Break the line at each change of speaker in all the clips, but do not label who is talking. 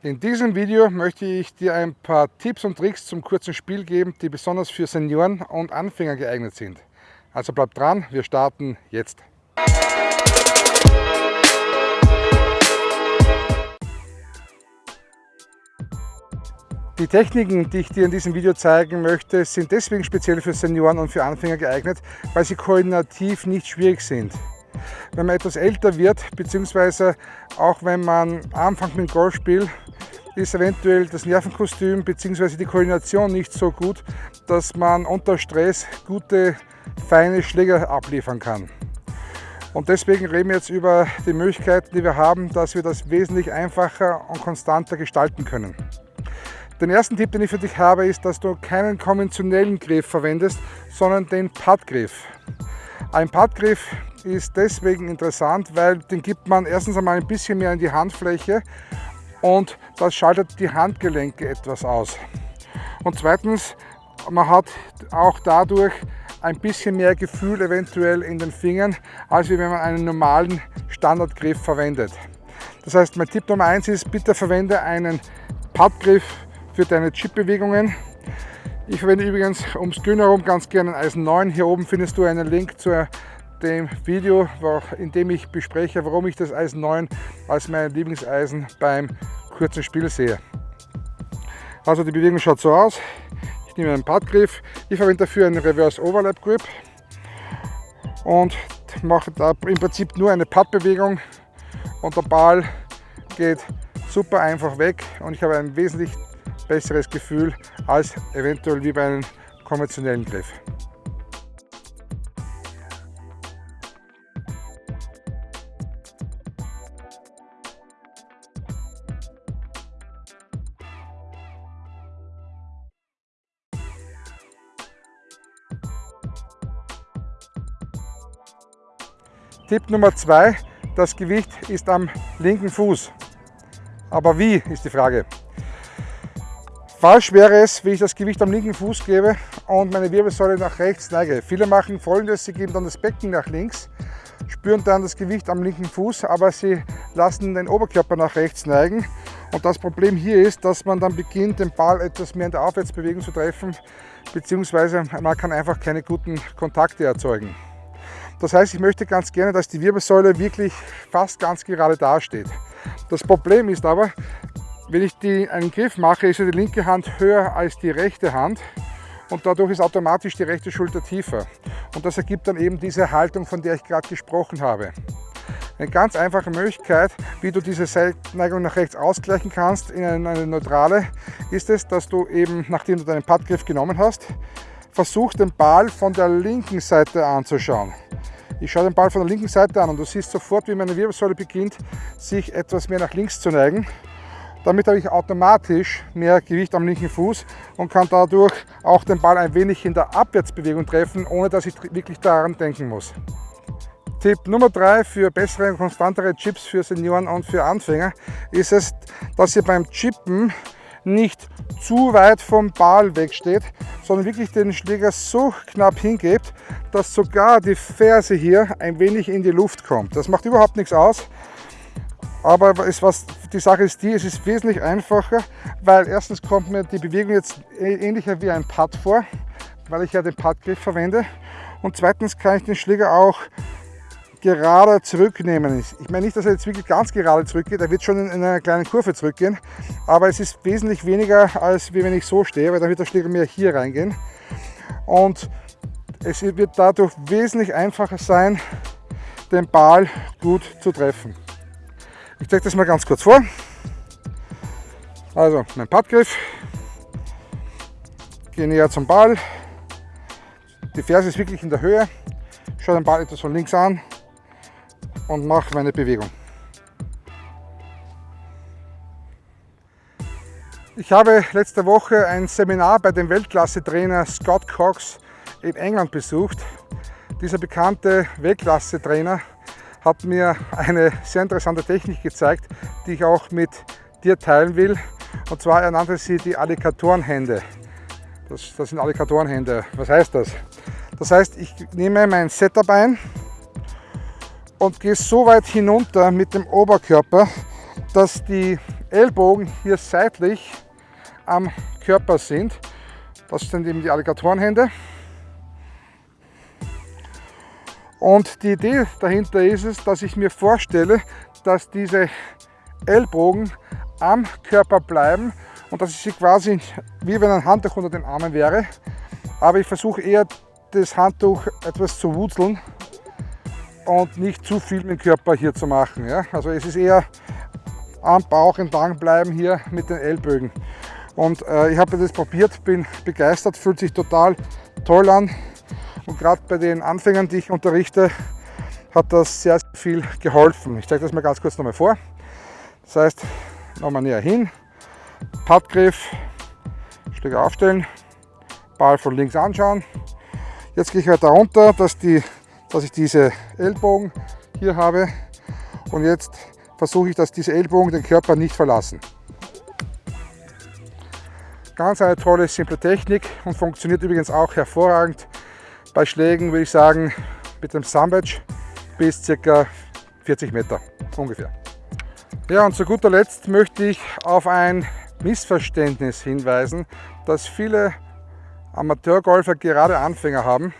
In diesem Video möchte ich dir ein paar Tipps und Tricks zum kurzen Spiel geben, die besonders für Senioren und Anfänger geeignet sind. Also bleib dran, wir starten jetzt. Die Techniken, die ich dir in diesem Video zeigen möchte, sind deswegen speziell für Senioren und für Anfänger geeignet, weil sie koordinativ nicht schwierig sind. Wenn man etwas älter wird, beziehungsweise auch wenn man anfängt mit dem Golfspiel, ist eventuell das Nervenkostüm bzw. die Koordination nicht so gut, dass man unter Stress gute, feine Schläger abliefern kann. Und deswegen reden wir jetzt über die Möglichkeiten, die wir haben, dass wir das wesentlich einfacher und konstanter gestalten können. Den ersten Tipp, den ich für dich habe, ist, dass du keinen konventionellen Griff verwendest, sondern den Puttgriff. Ein Puttgriff ist deswegen interessant, weil den gibt man erstens einmal ein bisschen mehr in die Handfläche und das schaltet die Handgelenke etwas aus. Und zweitens, man hat auch dadurch ein bisschen mehr Gefühl eventuell in den Fingern, als wenn man einen normalen Standardgriff verwendet. Das heißt, mein Tipp Nummer eins ist, bitte verwende einen Puttgriff für deine Chip-Bewegungen. Ich verwende übrigens ums Grün herum ganz gerne ein Eisen 9. Hier oben findest du einen Link zu dem Video, in dem ich bespreche, warum ich das Eisen 9 als mein Lieblingseisen beim kurzen Spiel sehe. Also die Bewegung schaut so aus. Ich nehme einen Puttgriff. Ich verwende dafür einen Reverse Overlap Grip und mache da im Prinzip nur eine Puttbewegung und der Ball geht super einfach weg und ich habe ein wesentlich besseres Gefühl als eventuell wie bei einem konventionellen Griff. Tipp Nummer zwei, das Gewicht ist am linken Fuß. Aber wie, ist die Frage. Falsch wäre es, wenn ich das Gewicht am linken Fuß gebe und meine Wirbelsäule nach rechts neige. Viele machen folgendes, sie geben dann das Becken nach links, spüren dann das Gewicht am linken Fuß, aber sie lassen den Oberkörper nach rechts neigen. Und das Problem hier ist, dass man dann beginnt, den Ball etwas mehr in der Aufwärtsbewegung zu treffen, beziehungsweise man kann einfach keine guten Kontakte erzeugen. Das heißt, ich möchte ganz gerne, dass die Wirbelsäule wirklich fast ganz gerade dasteht. Das Problem ist aber, wenn ich die, einen Griff mache, ist die linke Hand höher als die rechte Hand und dadurch ist automatisch die rechte Schulter tiefer. Und das ergibt dann eben diese Haltung, von der ich gerade gesprochen habe. Eine ganz einfache Möglichkeit, wie du diese Seitneigung nach rechts ausgleichen kannst in eine neutrale, ist es, dass du eben, nachdem du deinen Puttgriff genommen hast, versuchst den Ball von der linken Seite anzuschauen. Ich schaue den Ball von der linken Seite an und du siehst sofort, wie meine Wirbelsäule beginnt, sich etwas mehr nach links zu neigen. Damit habe ich automatisch mehr Gewicht am linken Fuß und kann dadurch auch den Ball ein wenig in der Abwärtsbewegung treffen, ohne dass ich wirklich daran denken muss. Tipp Nummer drei für bessere und konstantere Chips für Senioren und für Anfänger ist es, dass ihr beim Chippen nicht zu weit vom Ball wegsteht, sondern wirklich den Schläger so knapp hingebt, dass sogar die Ferse hier ein wenig in die Luft kommt. Das macht überhaupt nichts aus. Aber es, was, die Sache ist die, es ist wesentlich einfacher, weil erstens kommt mir die Bewegung jetzt ähnlicher wie ein Putt vor, weil ich ja den Puttgriff verwende. Und zweitens kann ich den Schläger auch gerade zurücknehmen. Ich meine nicht, dass er jetzt wirklich ganz gerade zurückgeht, er wird schon in einer kleinen Kurve zurückgehen, aber es ist wesentlich weniger, als wenn ich so stehe, weil dann wird der Schläger mehr hier reingehen. Und es wird dadurch wesentlich einfacher sein, den Ball gut zu treffen. Ich zeige das mal ganz kurz vor. Also mein Puttgriff, gehe näher zum Ball, die Ferse ist wirklich in der Höhe, schaue den Ball etwas von links an und mache meine Bewegung. Ich habe letzte Woche ein Seminar bei dem Weltklasse-Trainer Scott Cox in England besucht. Dieser bekannte Weltklasse-Trainer hat mir eine sehr interessante Technik gezeigt, die ich auch mit dir teilen will. Und zwar er nannte sie die Alligatorenhände. Das, das sind Alligatorenhände. Was heißt das? Das heißt, ich nehme mein Setup ein und gehe so weit hinunter mit dem Oberkörper, dass die Ellbogen hier seitlich am Körper sind. Das sind eben die Alligatorenhände. Und die Idee dahinter ist es, dass ich mir vorstelle, dass diese Ellbogen am Körper bleiben und dass ich sie quasi wie wenn ein Handtuch unter den Armen wäre. Aber ich versuche eher das Handtuch etwas zu wurzeln und nicht zu viel mit dem Körper hier zu machen. Ja? Also es ist eher am Bauch entlang bleiben hier mit den Ellbögen. Und äh, ich habe das probiert, bin begeistert, fühlt sich total toll an. Und gerade bei den Anfängern, die ich unterrichte, hat das sehr, sehr viel geholfen. Ich zeige das mal ganz kurz nochmal vor. Das heißt, nochmal näher hin, Pattgriff, Schläger aufstellen, Ball von links anschauen. Jetzt gehe ich weiter runter, dass, die, dass ich diese Ellbogen hier habe und jetzt versuche ich, dass diese Ellbogen den Körper nicht verlassen. Ganz eine tolle, simple Technik und funktioniert übrigens auch hervorragend bei Schlägen, würde ich sagen, mit dem Sandwich bis ca. 40 Meter ungefähr. Ja, und zu guter Letzt möchte ich auf ein Missverständnis hinweisen, das viele Amateurgolfer gerade Anfänger haben.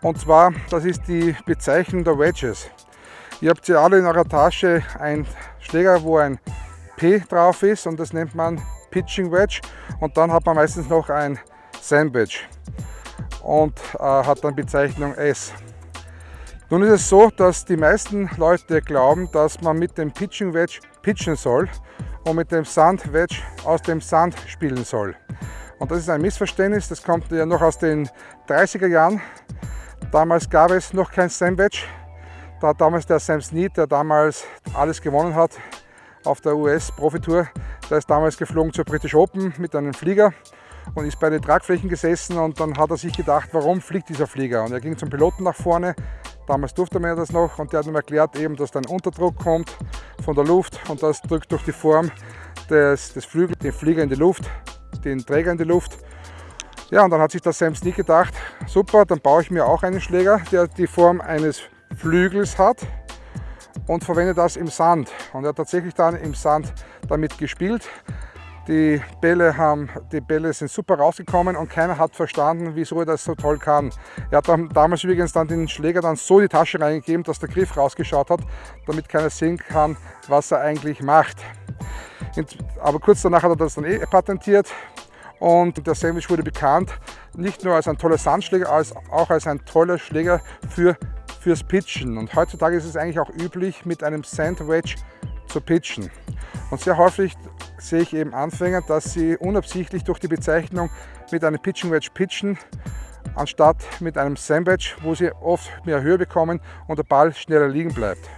Und zwar, das ist die Bezeichnung der Wedges. Ihr habt ja alle in eurer Tasche einen Schläger, wo ein P drauf ist und das nennt man Pitching Wedge. Und dann hat man meistens noch ein Sandwich und äh, hat dann Bezeichnung S. Nun ist es so, dass die meisten Leute glauben, dass man mit dem Pitching Wedge pitchen soll und mit dem Sand Wedge aus dem Sand spielen soll. Und das ist ein Missverständnis, das kommt ja noch aus den 30er Jahren. Damals gab es noch kein Sandwich. Da hat damals der Sam Snead, der damals alles gewonnen hat auf der US-Profitour, der ist damals geflogen zur British Open mit einem Flieger und ist bei den Tragflächen gesessen und dann hat er sich gedacht, warum fliegt dieser Flieger? Und er ging zum Piloten nach vorne, damals durfte man ja das noch und der hat ihm erklärt eben, dass da ein Unterdruck kommt von der Luft und das drückt durch die Form des, des Flügels den Flieger in die Luft, den Träger in die Luft. Ja, und dann hat sich der Sam Sneak gedacht, super, dann baue ich mir auch einen Schläger, der die Form eines Flügels hat und verwende das im Sand. Und er hat tatsächlich dann im Sand damit gespielt. Die Bälle, haben, die Bälle sind super rausgekommen und keiner hat verstanden, wieso er das so toll kann. Er hat dann, damals übrigens dann den Schläger dann so in die Tasche reingegeben, dass der Griff rausgeschaut hat, damit keiner sehen kann, was er eigentlich macht. Aber kurz danach hat er das dann eh patentiert und der Sandwich wurde bekannt, nicht nur als ein toller Sandschläger, als auch als ein toller Schläger für, fürs Pitchen. Und heutzutage ist es eigentlich auch üblich, mit einem Sandwich zu pitchen. Und sehr häufig sehe ich eben Anfänger, dass sie unabsichtlich durch die Bezeichnung mit einem Pitching Wedge pitchen, anstatt mit einem Sandwich, wo sie oft mehr Höhe bekommen und der Ball schneller liegen bleibt.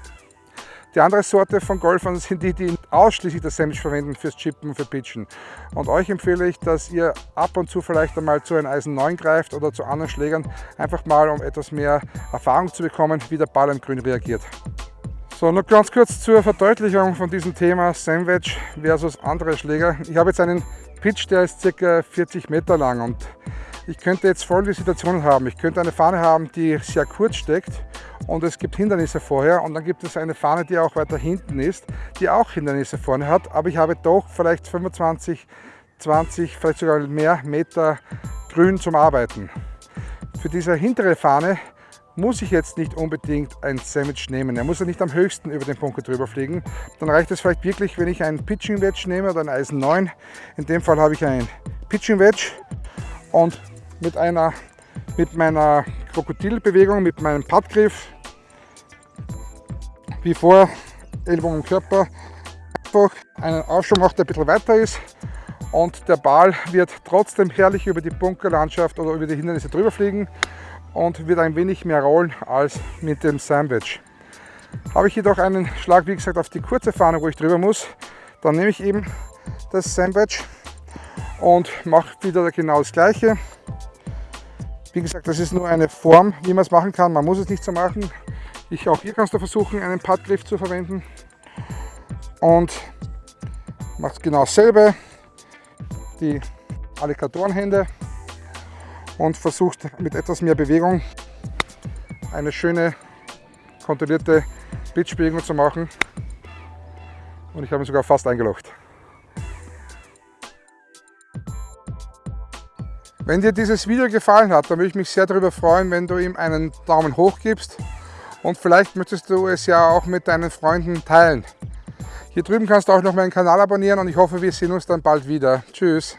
Die andere Sorte von Golfern sind die, die ausschließlich das Sandwich verwenden fürs Chippen für Pitchen. Und euch empfehle ich, dass ihr ab und zu vielleicht einmal zu einem Eisen 9 greift oder zu anderen Schlägern, einfach mal um etwas mehr Erfahrung zu bekommen, wie der Ball am Grün reagiert. So, noch ganz kurz zur Verdeutlichung von diesem Thema Sandwich versus andere Schläger. Ich habe jetzt einen Pitch, der ist ca. 40 Meter lang und ich könnte jetzt folgende Situationen haben. Ich könnte eine Fahne haben, die sehr kurz steckt und es gibt Hindernisse vorher und dann gibt es eine Fahne, die auch weiter hinten ist, die auch Hindernisse vorne hat, aber ich habe doch vielleicht 25, 20, vielleicht sogar mehr Meter Grün zum Arbeiten. Für diese hintere Fahne muss ich jetzt nicht unbedingt ein Sandwich nehmen. Er muss ja nicht am höchsten über den Punkt drüber fliegen. Dann reicht es vielleicht wirklich, wenn ich ein Pitching Wedge nehme oder ein Eisen 9. In dem Fall habe ich ein Pitching Wedge und mit einer mit meiner Krokodilbewegung, mit meinem Pattgriff, wie vor, Ellbogen Körper, einfach einen Aufschwung macht, der ein bisschen weiter ist und der Ball wird trotzdem herrlich über die Bunkerlandschaft oder über die Hindernisse drüber fliegen und wird ein wenig mehr rollen als mit dem Sandwich. Habe ich jedoch einen Schlag, wie gesagt, auf die kurze Fahne, wo ich drüber muss, dann nehme ich eben das Sandwich und mache wieder genau das gleiche. Wie gesagt, das ist nur eine Form, wie man es machen kann. Man muss es nicht so machen. Ich, auch hier kannst du versuchen, einen Puttgriff zu verwenden. Und machst genau dasselbe. Die Alligatorenhände und versucht mit etwas mehr Bewegung eine schöne kontrollierte Pitchbewegung zu machen. Und ich habe ihn sogar fast eingelocht. Wenn dir dieses Video gefallen hat, dann würde ich mich sehr darüber freuen, wenn du ihm einen Daumen hoch gibst und vielleicht möchtest du es ja auch mit deinen Freunden teilen. Hier drüben kannst du auch noch meinen Kanal abonnieren und ich hoffe, wir sehen uns dann bald wieder. Tschüss!